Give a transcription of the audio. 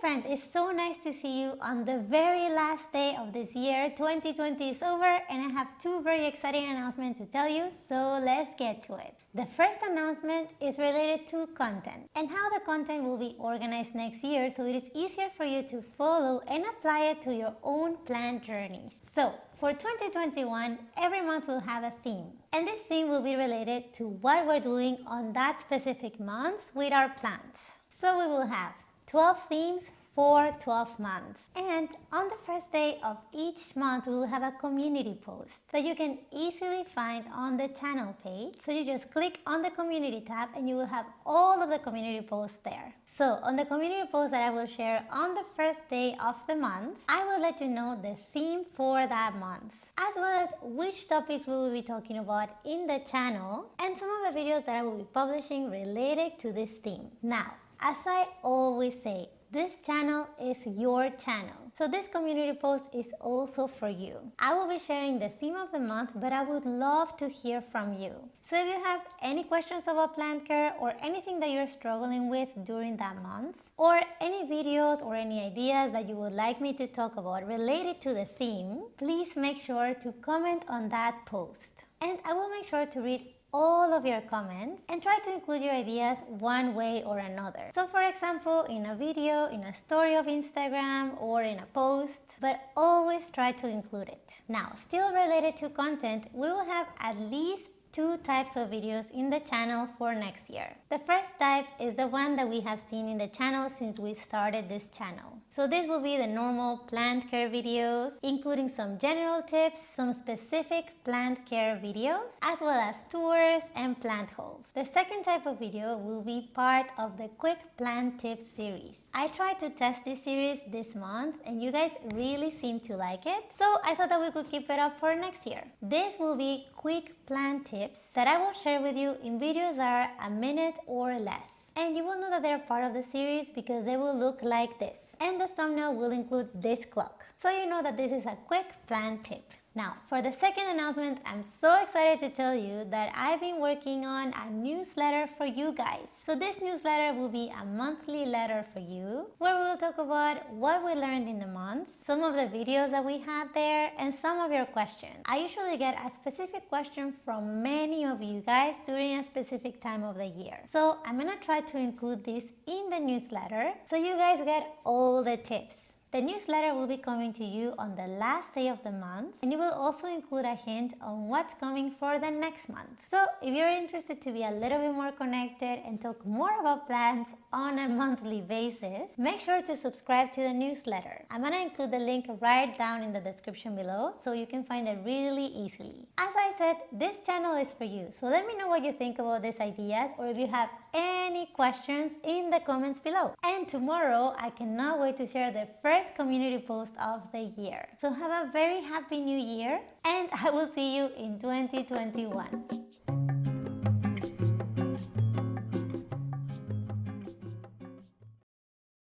friend, it's so nice to see you on the very last day of this year. 2020 is over and I have two very exciting announcements to tell you, so let's get to it. The first announcement is related to content and how the content will be organized next year so it is easier for you to follow and apply it to your own planned journeys. So, for 2021, every month will have a theme and this theme will be related to what we're doing on that specific month with our plans. So we will have 12 themes for 12 months. And on the first day of each month, we will have a community post that you can easily find on the channel page. So you just click on the community tab and you will have all of the community posts there. So on the community post that I will share on the first day of the month, I will let you know the theme for that month, as well as which topics we will be talking about in the channel and some of the videos that I will be publishing related to this theme. Now, as I always say, this channel is your channel. So this community post is also for you. I will be sharing the theme of the month, but I would love to hear from you. So if you have any questions about plant care or anything that you're struggling with during that month, or any videos or any ideas that you would like me to talk about related to the theme, please make sure to comment on that post. And I will make sure to read all of your comments and try to include your ideas one way or another. So for example, in a video, in a story of Instagram or in a post, but always try to include it. Now, still related to content, we will have at least two types of videos in the channel for next year. The first type is the one that we have seen in the channel since we started this channel. So this will be the normal plant care videos, including some general tips, some specific plant care videos, as well as tours and plant hauls. The second type of video will be part of the quick plant tips series. I tried to test this series this month and you guys really seem to like it. So I thought that we could keep it up for next year. This will be quick plant tips that I will share with you in videos that are a minute or less. And you will know that they're part of the series because they will look like this. And the thumbnail will include this clock. So you know that this is a quick plan tip. Now, for the second announcement, I'm so excited to tell you that I've been working on a newsletter for you guys. So this newsletter will be a monthly letter for you where we'll talk about what we learned in the month, some of the videos that we had there, and some of your questions. I usually get a specific question from many of you guys during a specific time of the year. So I'm gonna try to include this in the newsletter so you guys get all the tips. The newsletter will be coming to you on the last day of the month and it will also include a hint on what's coming for the next month. So if you're interested to be a little bit more connected and talk more about plants on a monthly basis, make sure to subscribe to the newsletter. I'm gonna include the link right down in the description below so you can find it really easily. As I said, this channel is for you, so let me know what you think about these ideas or if you have any questions in the comments below. And tomorrow, I cannot wait to share the first first community post of the year. So have a very happy new year and I will see you in 2021.